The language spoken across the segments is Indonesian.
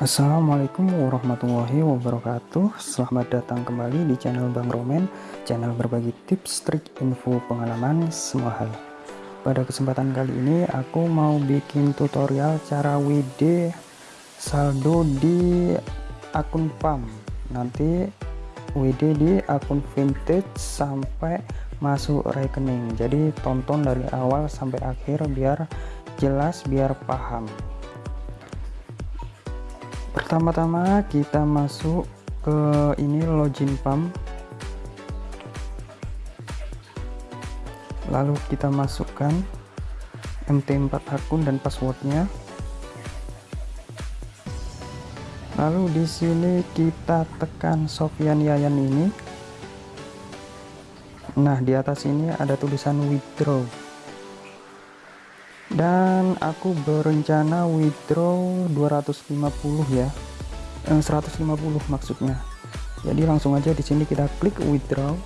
Assalamualaikum warahmatullahi wabarakatuh. Selamat datang kembali di channel Bang Romen Channel berbagi tips, trik, info, pengalaman, semua hal. Pada kesempatan kali ini aku mau bikin tutorial cara WD saldo di akun PAM Nanti WD di akun vintage sampai masuk rekening. Jadi tonton dari awal sampai akhir biar jelas biar paham pertama-tama kita masuk ke ini login pump lalu kita masukkan MT4 akun dan passwordnya. Lalu di sini kita tekan Sofian Yayan ini. Nah di atas ini ada tulisan withdraw dan aku berencana withdraw 250 ya. Eh, 150 maksudnya. Jadi langsung aja di sini kita klik withdraw.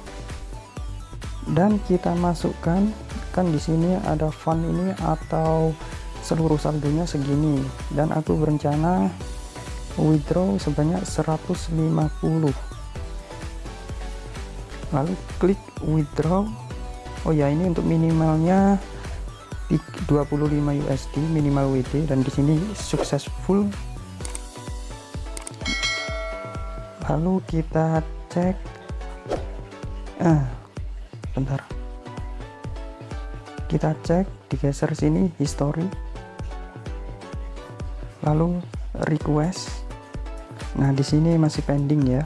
Dan kita masukkan kan di sini ada fund ini atau seluruh saldonya segini. Dan aku berencana withdraw sebanyak 150 lalu klik withdraw. Oh ya ini untuk minimalnya 25 USD minimal WD dan di sini successful lalu kita cek. Ah bentar. Kita cek digeser sini history. Lalu request. Nah di sini masih pending ya